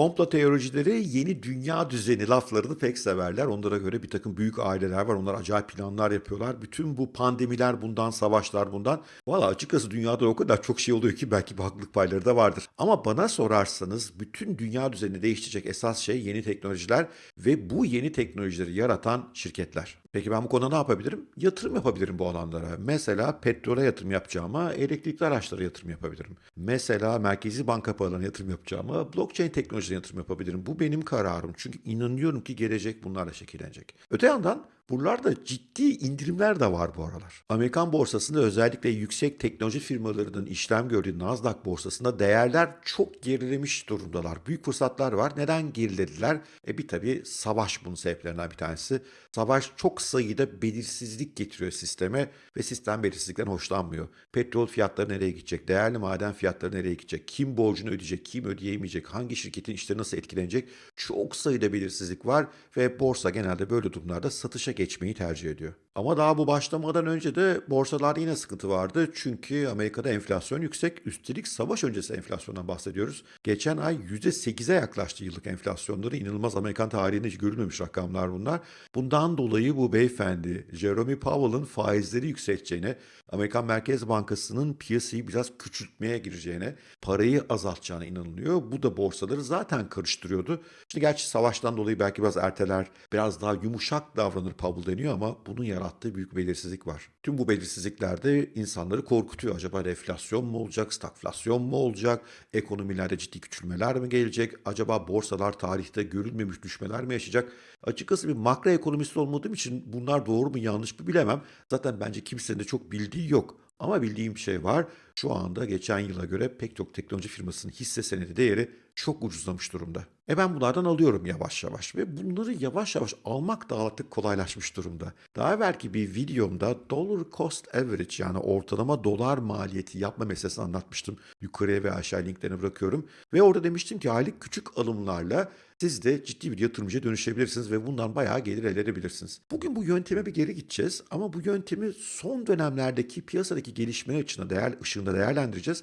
Komplo teoricileri yeni dünya düzeni laflarını pek severler. Onlara göre bir takım büyük aileler var. Onlar acayip planlar yapıyorlar. Bütün bu pandemiler bundan, savaşlar bundan. Valla açıkçası dünyada o kadar çok şey oluyor ki belki bir haklılık payları da vardır. Ama bana sorarsanız bütün dünya düzenini değiştirecek esas şey yeni teknolojiler ve bu yeni teknolojileri yaratan şirketler. Peki ben bu konuda ne yapabilirim? Yatırım yapabilirim bu alanlara. Mesela petrole yatırım yapacağıma elektrikli araçlara yatırım yapabilirim. Mesela merkezi banka paralarına yatırım yapacağıma blockchain teknolojisine yatırım yapabilirim. Bu benim kararım. Çünkü inanıyorum ki gelecek bunlarla şekillenecek. Öte yandan buralarda ciddi indirimler de var bu aralar. Amerikan borsasında özellikle yüksek teknoloji firmalarının işlem gördüğü Nasdaq borsasında değerler çok gerilemiş durumdalar. Büyük fırsatlar var. Neden gerilediler? E bir tabii savaş bunun sebeplerinden bir tanesi. Savaş çok sayıda belirsizlik getiriyor sisteme ve sistem belirsizlikten hoşlanmıyor. Petrol fiyatları nereye gidecek? Değerli maden fiyatları nereye gidecek? Kim borcunu ödeyecek? Kim ödeyemeyecek? Hangi şirketin işleri nasıl etkilenecek? Çok sayıda belirsizlik var ve borsa genelde böyle durumlarda satışa geçmeyi tercih ediyor. Ama daha bu başlamadan önce de borsalarda yine sıkıntı vardı. Çünkü Amerika'da enflasyon yüksek. Üstelik savaş öncesi enflasyondan bahsediyoruz. Geçen ay %8'e yaklaştı yıllık enflasyonları. İnanılmaz Amerikan tarihinde hiç görülmemiş rakamlar bunlar. Bundan dolayı bu beyefendi Jerome Powell'ın faizleri yükselteceğine, Amerikan Merkez Bankası'nın piyasayı biraz küçültmeye gireceğine, parayı azaltacağına inanılıyor. Bu da borsaları zaten karıştırıyordu. Şimdi gerçi savaştan dolayı belki biraz erteler, biraz daha yumuşak davranır Powell deniyor ama bunun yarattığı büyük belirsizlik var. Tüm bu belirsizlikler de insanları korkutuyor. Acaba enflasyon mu olacak, stagflasyon mu olacak, ekonomilerde ciddi küçülmeler mi gelecek, acaba borsalar tarihte görülmemiş düşmeler mi yaşayacak? Açıkçası bir makro ekonomist olmadığım için bunlar doğru mu yanlış mı bilemem. Zaten bence kimsenin de çok bildiği yok. Ama bildiğim bir şey var. Şu anda geçen yıla göre pek çok teknoloji firmasının hisse senedi değeri çok ucuzlamış durumda. E ben bunlardan alıyorum yavaş yavaş ve bunları yavaş yavaş almak da artık kolaylaşmış durumda. Daha evvelki bir videomda dollar cost average yani ortalama dolar maliyeti yapma meselesini anlatmıştım. Yukarıya ve aşağı linklerini bırakıyorum. Ve orada demiştim ki aylık küçük alımlarla siz de ciddi bir yatırımcıya dönüşebilirsiniz ve bundan bayağı gelir elde edebilirsiniz. Bugün bu yönteme bir geri gideceğiz ama bu yöntemi son dönemlerdeki piyasadaki gelişmeler ışığında, değer, ışığında değerlendireceğiz.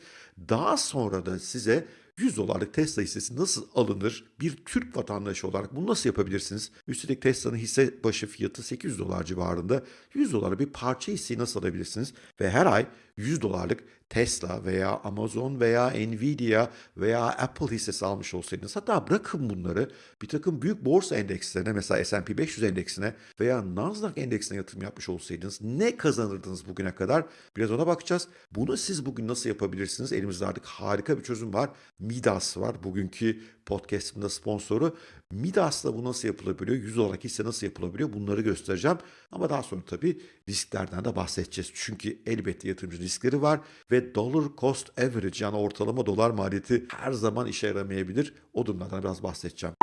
Daha sonra da size 100 dolarlık Tesla hissesi nasıl alınır? Bir Türk vatandaşı olarak bunu nasıl yapabilirsiniz? Üstelik Tesla'nın hisse başı fiyatı 800 dolar civarında. 100 dolara bir parça hisseyi nasıl alabilirsiniz? Ve her ay 100 dolarlık Tesla veya Amazon veya Nvidia veya Apple hissesi almış olsaydınız hatta bırakın bunları bir takım büyük borsa endekslerine mesela S&P 500 endeksine veya Nasdaq endeksine yatırım yapmış olsaydınız ne kazanırdınız bugüne kadar? Biraz ona bakacağız. Bunu siz bugün nasıl yapabilirsiniz? Elimizde artık harika bir çözüm var. Midas var. Bugünkü podcast'ımda sponsoru. Midas'la bu nasıl yapılabiliyor? 100 olarak hisse nasıl yapılabiliyor? Bunları göstereceğim. Ama daha sonra tabii risklerden de bahsedeceğiz. Çünkü elbette yatırımcı riskleri var ve dollar cost average yani ortalama dolar maliyeti her zaman işe yaramayabilir. O durumlardan biraz bahsedeceğim.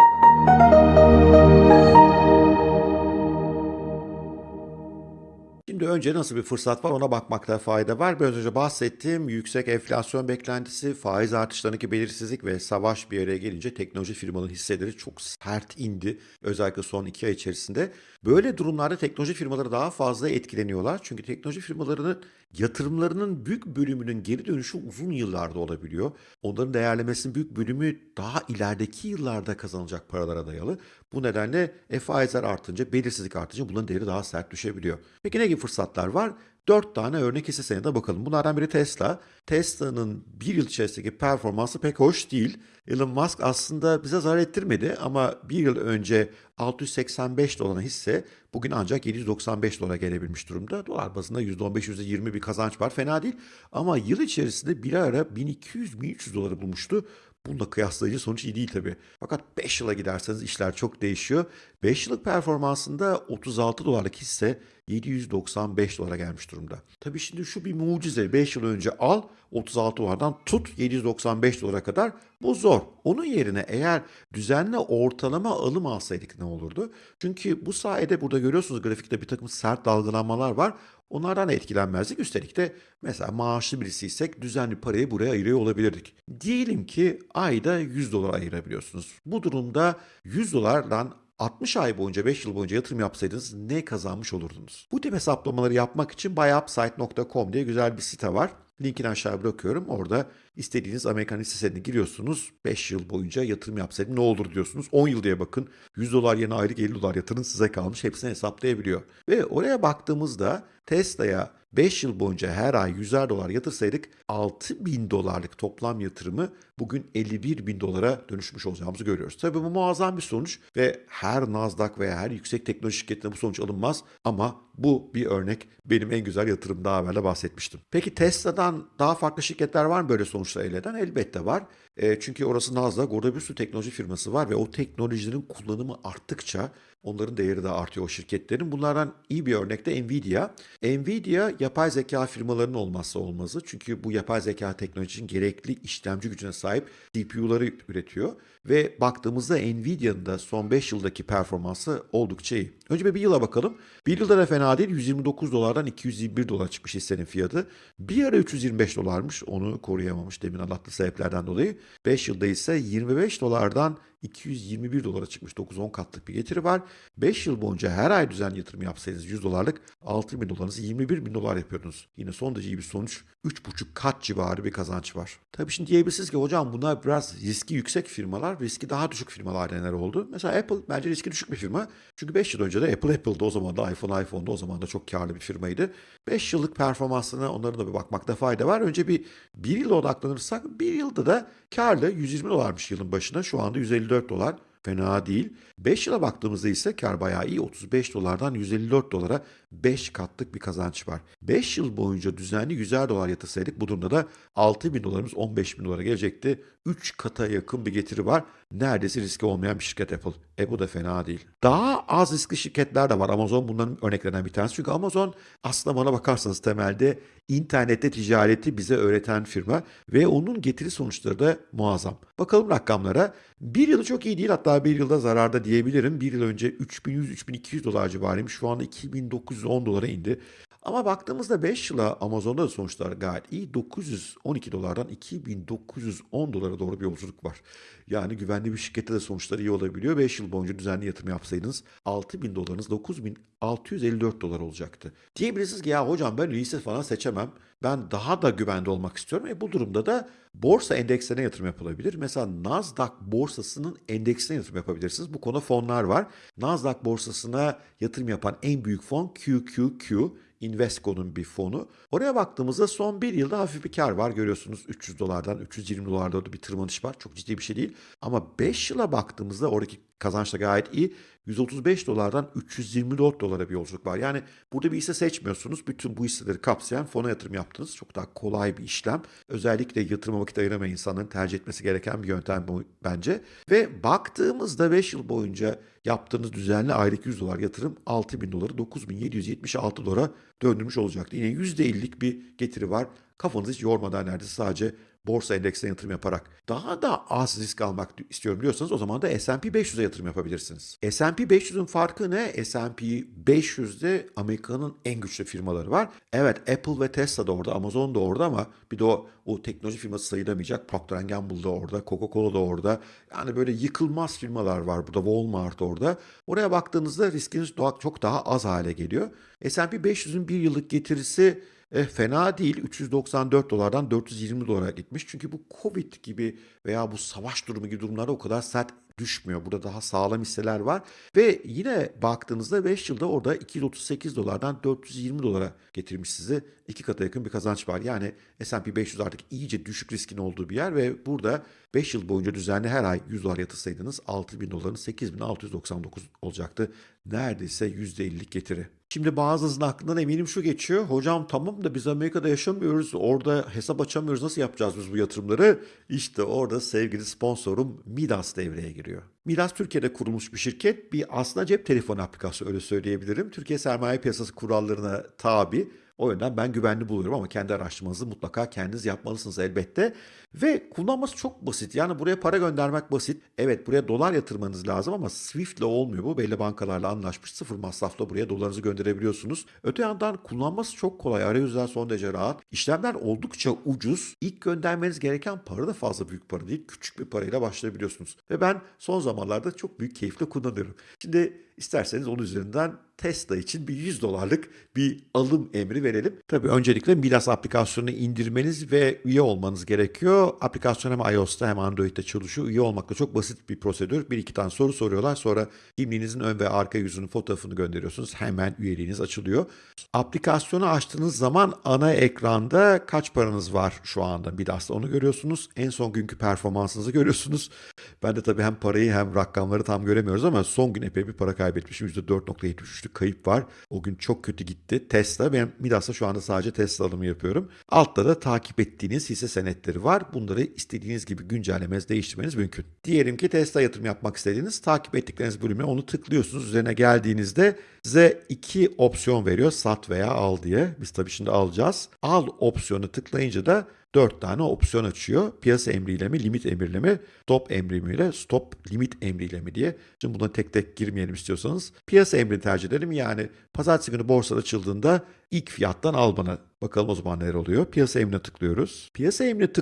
Şimdi önce nasıl bir fırsat var ona bakmakta fayda var. Biraz önce bahsettiğim yüksek enflasyon beklentisi, faiz artışlarındaki belirsizlik ve savaş bir araya gelince teknoloji firmaların hisseleri çok sert indi. Özellikle son iki ay içerisinde. Böyle durumlarda teknoloji firmaları daha fazla etkileniyorlar. Çünkü teknoloji firmalarının yatırımlarının büyük bölümünün geri dönüşü uzun yıllarda olabiliyor. Onların değerlemesinin büyük bölümü daha ilerideki yıllarda kazanılacak paralara dayalı. Bu nedenle e, faizler artınca, belirsizlik artınca bunların değeri daha sert düşebiliyor. Peki ne gibi fırsatlar var? 4 tane örnek hisse senedine bakalım. Bunlardan biri Tesla. Tesla'nın bir yıl içerisindeki performansı pek hoş değil. Elon Musk aslında bize zarar ettirmedi ama bir yıl önce 685 dolar hisse bugün ancak 795 dolara gelebilmiş durumda. Dolar bazında %15-%20 bir kazanç var. Fena değil ama yıl içerisinde bir ara 1200-1300 doları bulmuştu. Bununla kıyaslayıcı sonuç iyi değil tabii. Fakat 5 yıla giderseniz işler çok değişiyor. 5 yıllık performansında 36 dolarlık hisse 795 dolara gelmiş durumda. Tabii şimdi şu bir mucize. 5 yıl önce al 36 dolardan tut 795 dolara kadar bu zor. Onun yerine eğer düzenli ortalama alım alsaydık ne olurdu? Çünkü bu sayede burada görüyorsunuz grafikte bir takım sert dalgalanmalar var. Onlardan etkilenmezdik. Üstelik de mesela maaşlı birisiysek düzenli parayı buraya ayırıyor olabilirdik. Diyelim ki ayda 100 dolar ayırabiliyorsunuz. Bu durumda 100 dolardan 60 ay boyunca 5 yıl boyunca yatırım yapsaydınız ne kazanmış olurdunuz? Bu tip hesaplamaları yapmak için buyupside.com diye güzel bir site var. Linkini aşağı bırakıyorum. Orada istediğiniz Amerikan hisse giriyorsunuz. 5 yıl boyunca yatırım yapsaydım ne olur diyorsunuz. 10 yıl diye bakın. 100 dolar yerine aylık 50 dolar yatırın size kalmış. Hepsini hesaplayabiliyor. Ve oraya baktığımızda Tesla'ya 5 yıl boyunca her ay 100'er dolar yatırsaydık 6 bin dolarlık toplam yatırımı bugün 51 bin dolara dönüşmüş olacağımızı görüyoruz. Tabii bu muazzam bir sonuç ve her Nasdaq veya her yüksek teknoloji şirketinde bu sonuç alınmaz ama bu bir örnek. Benim en güzel yatırım daha evvel bahsetmiştim. Peki Tesla'dan daha farklı şirketler var mı böyle sonuçlar elde eden? Elbette var. E, çünkü orası Nasdaq, orada bir teknoloji firması var ve o teknolojilerin kullanımı arttıkça onların değeri de artıyor o şirketlerin. Bunlardan iyi bir örnek de Nvidia. Nvidia yapay zeka firmalarının olmazsa olmazı. Çünkü bu yapay zeka teknolojinin gerekli işlemci gücüne sahip CPU'ları üretiyor. Ve baktığımızda Nvidia'nın da son 5 yıldaki performansı oldukça iyi. Önce bir, bir yıla bakalım. Bir yılda da fena değil. 129 dolardan 221 dolar çıkmış hissenin fiyatı. Bir ara 325 dolarmış. Onu koruyamamış demin anlattığı sebeplerden dolayı. 5 yılda ise 25 dolardan 221 dolara çıkmış 9-10 katlık bir getiri var. 5 yıl boyunca her ay düzenli yatırım yapsaydınız 100 dolarlık 6 bin dolarınızı 21 bin dolar yapıyordunuz. Yine son derece iyi bir sonuç. 3,5 kat civarı bir kazanç var. Tabii şimdi diyebilirsiniz ki hocam bunlar biraz riski yüksek firmalar, riski daha düşük firmalar neler oldu? Mesela Apple bence riski düşük bir firma. Çünkü 5 yıl önce de Apple Apple'da o zaman da iPhone iPhone'da o zaman da çok karlı bir firmaydı. 5 yıllık performansına onların da bir bakmakta fayda var. Önce bir 1 yıla odaklanırsak 1 yılda da karlı 120 dolarmış yılın başına. Şu anda 154 dolar. Fena değil. 5 yıla baktığımızda ise kar bayağı iyi. 35 dolardan 154 dolara 5 katlık bir kazanç var. 5 yıl boyunca düzenli 100'er dolar yatırsaydık bu durumda da 6 bin dolarımız 15 bin dolara gelecekti. 3 kata yakın bir getiri var. Neredeyse riski olmayan bir şirket Apple. E bu da fena değil. Daha az riskli şirketler de var. Amazon bunların örneklerinden bir tanesi. Çünkü Amazon aslında bana bakarsanız temelde internette ticareti bize öğreten firma ve onun getiri sonuçları da muazzam. Bakalım rakamlara. Bir yılı çok iyi değil hatta bir yılda zararda diyebilirim. Bir yıl önce 3100-3200 dolar civarıymış. Şu anda 2910 dolara indi. Ama baktığımızda 5 yıla Amazon'da da sonuçlar gayet iyi. 912 dolardan 2910 dolara doğru bir yolculuk var. Yani güvenli bir şirkette de sonuçlar iyi olabiliyor. 5 yıl boyunca düzenli yatırım yapsaydınız 6000 dolarınız 9654 dolar olacaktı. Diyebilirsiniz ki ya hocam ben lise falan seçemem. Ben daha da güvende olmak istiyorum. E bu durumda da borsa endekslerine yatırım yapılabilir. Mesela Nasdaq borsasının endeksine yatırım yapabilirsiniz. Bu konu fonlar var. Nasdaq borsasına yatırım yapan en büyük fon QQQ. Invesco'nun bir fonu. Oraya baktığımızda son bir yılda hafif bir kar var. Görüyorsunuz 300 dolardan 320 dolarda bir tırmanış var. Çok ciddi bir şey değil. Ama 5 yıla baktığımızda oradaki kazanç da gayet iyi. 135 dolardan 324 dolara bir yolculuk var. Yani burada bir hisse seçmiyorsunuz. Bütün bu hisseleri kapsayan fona yatırım yaptınız. Çok daha kolay bir işlem. Özellikle yatırıma vakit ayıramayan insanların tercih etmesi gereken bir yöntem bu bence. Ve baktığımızda 5 yıl boyunca yaptığınız düzenli aylık 100 dolar yatırım 6 bin doları 9776 dolara döndürmüş olacaktı. Yine %50'lik bir getiri var. Kafanızı hiç yormadan neredeyse sadece borsa endeksine yatırım yaparak daha da az risk almak istiyorum diyorsanız o zaman da S&P 500'e yatırım yapabilirsiniz. S&P 500'ün farkı ne? S&P 500'de Amerika'nın en güçlü firmaları var. Evet Apple ve Tesla da orada, Amazon da orada ama bir de o, o teknoloji firması sayılamayacak. Procter Gamble da orada, Coca-Cola da orada. Yani böyle yıkılmaz firmalar var burada. Walmart orada. Oraya baktığınızda riskiniz çok daha az hale geliyor. S&P 500'ün bir yıllık getirisi e, fena değil. 394 dolardan 420 dolara gitmiş. Çünkü bu Covid gibi veya bu savaş durumu gibi durumlarda o kadar sert düşmüyor. Burada daha sağlam hisseler var. Ve yine baktığınızda 5 yılda orada 238 dolardan 420 dolara getirmiş sizi. iki kata yakın bir kazanç var. Yani S&P 500 artık iyice düşük riskin olduğu bir yer ve burada 5 yıl boyunca düzenli her ay 100 dolar yatırsaydınız 6 bin doların 8699 olacaktı. Neredeyse %50'lik getiri. Şimdi bazınızın aklından eminim şu geçiyor. Hocam tamam da biz Amerika'da yaşamıyoruz. Orada hesap açamıyoruz. Nasıl yapacağız biz bu yatırımları? İşte orada sevgili sponsorum Midas devreye giriyor. Midas Türkiye'de kurulmuş bir şirket. Bir aslında cep telefonu aplikasyonu öyle söyleyebilirim. Türkiye sermaye piyasası kurallarına tabi. O yönden ben güvenli buluyorum ama kendi araştırmanızı mutlaka kendiniz yapmalısınız elbette. Ve kullanması çok basit. Yani buraya para göndermek basit. Evet buraya dolar yatırmanız lazım ama Swift ile olmuyor bu. Belli bankalarla anlaşmış sıfır masrafla buraya dolarınızı gönderebiliyorsunuz. Öte yandan kullanması çok kolay. Arayüzler son derece rahat. İşlemler oldukça ucuz. İlk göndermeniz gereken para da fazla büyük para değil. Küçük bir parayla başlayabiliyorsunuz. Ve ben son zamanlarda çok büyük keyifle kullanıyorum. Şimdi isterseniz onun üzerinden Tesla için bir 100 dolarlık bir alım emri verelim. Tabii öncelikle Midas aplikasyonunu indirmeniz ve üye olmanız gerekiyor. Aplikasyon hem iOS'ta hem Android'de çalışıyor. Üye olmak da çok basit bir prosedür. Bir iki tane soru soruyorlar. Sonra kimliğinizin ön ve arka yüzünün fotoğrafını gönderiyorsunuz. Hemen üyeliğiniz açılıyor. Aplikasyonu açtığınız zaman ana ekranda kaç paranız var şu anda Midas'ta onu görüyorsunuz. En son günkü performansınızı görüyorsunuz. Ben de tabii hem parayı hem rakamları tam göremiyoruz ama son gün epey bir para kaybetmişim. %4.73'lük kayıp var. O gün çok kötü gitti. Tesla, ben Midas'ta şu anda sadece Tesla alımı yapıyorum. Altta da takip ettiğiniz hisse senetleri var. Bunları istediğiniz gibi güncellemeniz, değiştirmeniz mümkün. Diyelim ki Tesla yatırım yapmak istediğiniz, takip ettikleriniz bölüme onu tıklıyorsunuz. Üzerine geldiğinizde size iki opsiyon veriyor. Sat veya al diye. Biz tabii şimdi alacağız. Al opsiyonu tıklayınca da 4 tane opsiyon açıyor. Piyasa emriyle mi, limit emriyle mi, stop emriyle, stop limit emriyle mi diye. Şimdi buna tek tek girmeyelim istiyorsanız. Piyasa emrini tercih edelim. Yani pazartesi günü borsa açıldığında ilk fiyattan al bana. Bakalım o zaman neler oluyor. Piyasa emrine tıklıyoruz. Piyasa emrine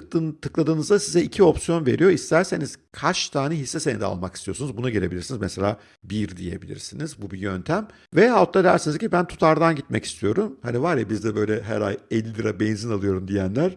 tıkladığınızda size iki opsiyon veriyor. İsterseniz kaç tane hisse senedi almak istiyorsunuz buna gelebilirsiniz. Mesela bir diyebilirsiniz. Bu bir yöntem. Veyahut da dersiniz ki ben tutardan gitmek istiyorum. Hani var ya bizde böyle her ay 50 lira benzin alıyorum diyenler.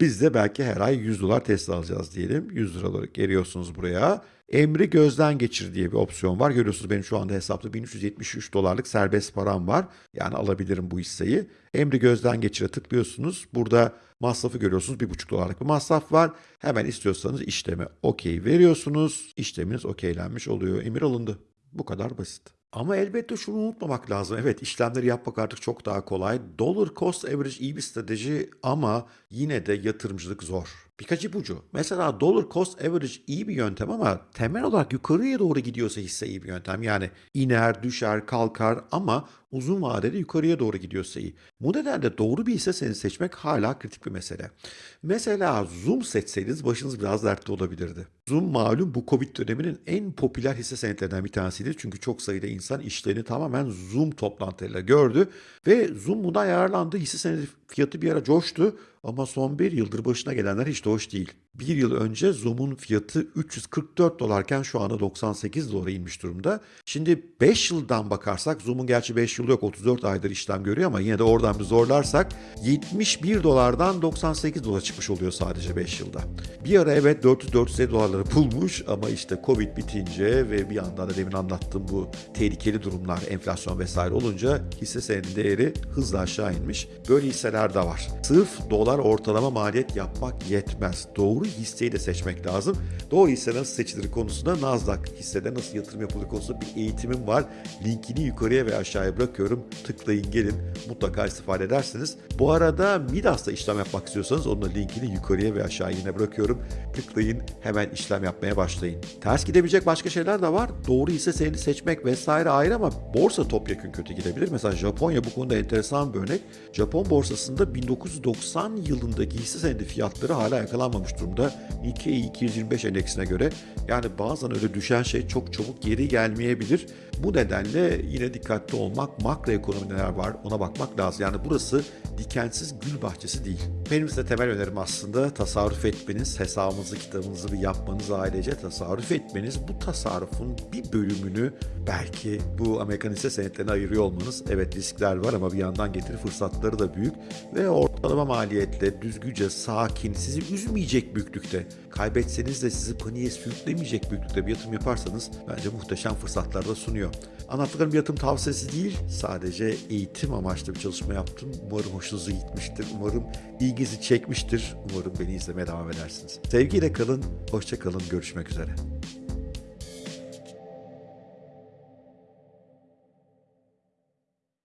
Biz de belki her ay 100 dolar Tesla alacağız diyelim. 100 lira olarak geliyorsunuz buraya. Emri gözden geçir diye bir opsiyon var. Görüyorsunuz benim şu anda hesapta 1373 dolarlık serbest param var. Yani alabilirim bu hisseyi. Emri gözden geçire tıklıyorsunuz. Burada masrafı görüyorsunuz. 1,5 dolarlık bir masraf var. Hemen istiyorsanız işleme okey veriyorsunuz. İşleminiz okeylenmiş oluyor. Emir alındı. Bu kadar basit. Ama elbette şunu unutmamak lazım. Evet işlemleri yapmak artık çok daha kolay. Dollar cost average iyi bir strateji ama yine de yatırımcılık zor. Birkaç ipucu. Mesela dollar cost average iyi bir yöntem ama temel olarak yukarıya doğru gidiyorsa hisse iyi bir yöntem. Yani iner, düşer, kalkar ama uzun vadede yukarıya doğru gidiyorsa iyi. Bu nedenle doğru bir hisse senedi seçmek hala kritik bir mesele. Mesela Zoom seçseydiniz başınız biraz dertte olabilirdi. Zoom malum bu Covid döneminin en popüler hisse senetlerinden bir tanesiydi. Çünkü çok sayıda insan işlerini tamamen Zoom toplantılarıyla gördü. Ve Zoom bundan yararlandı. Hisse senedi fiyatı bir ara coştu. Ama son bir yıldır başına gelenler hiç de hoş değil. Bir yıl önce Zoom'un fiyatı 344 dolarken şu anda 98 dolara inmiş durumda. Şimdi 5 yıldan bakarsak Zoom'un gerçi 5 yıl yok 34 aydır işlem görüyor ama yine de oradan bir zorlarsak 71 dolardan 98 dolara çıkmış oluyor sadece 5 yılda. Bir ara evet 400-450 dolarları bulmuş ama işte Covid bitince ve bir yandan da demin anlattığım bu tehlikeli durumlar, enflasyon vesaire olunca hisse senedinin değeri hızla aşağı inmiş. Böyle hisseler de var. Sırf dolar ortalama maliyet yapmak yetmez. Doğru hisseyi de seçmek lazım. Doğru hisse nasıl seçilir konusunda Nasdaq hissede nasıl yatırım yapılır konusunda bir eğitimim var. Linkini yukarıya ve aşağıya bırakıyorum. Tıklayın gelin. Mutlaka istifade edersiniz. Bu arada Midas'ta işlem yapmak istiyorsanız onun linkini yukarıya ve aşağıya yine bırakıyorum. Tıklayın hemen işlem yapmaya başlayın. Ters gidebilecek başka şeyler de var. Doğru hisse senedi seçmek vesaire ayrı ama borsa topyekun kötü gidebilir. Mesela Japonya bu konuda enteresan bir örnek. Japon borsasında 1990 yılındaki hisse senedi fiyatları hala yakalanmamış durumda. Nikkei 225 endeksine göre. Yani bazen öyle düşen şey çok çabuk geri gelmeyebilir. Bu nedenle yine dikkatli olmak, makro ekonomi neler var ona bakmak lazım. Yani burası dikensiz gül bahçesi değil. Benim size temel önerim aslında tasarruf etmeniz, hesabınızı, kitabınızı bir yapmanız ailece tasarruf etmeniz. Bu tasarrufun bir bölümünü belki bu Amerikan hisse senetlerine ayırıyor olmanız. Evet riskler var ama bir yandan getiri fırsatları da büyük ve ortalama maliyetle düzgünce, sakin, sizi üzmeyecek büyüklükte, kaybetseniz de sizi paniğe sürüklemeyecek büyüklükte bir yatırım yaparsanız bence muhteşem fırsatlar da sunuyor. Anlattıklarım bir yatırım tavsiyesi değil, sadece eğitim amaçlı bir çalışma yaptım. Umarım hoşunuza gitmiştir, umarım ilginizi çekmiştir, umarım beni izlemeye devam edersiniz. Sevgiyle kalın, hoşça kalın, görüşmek üzere.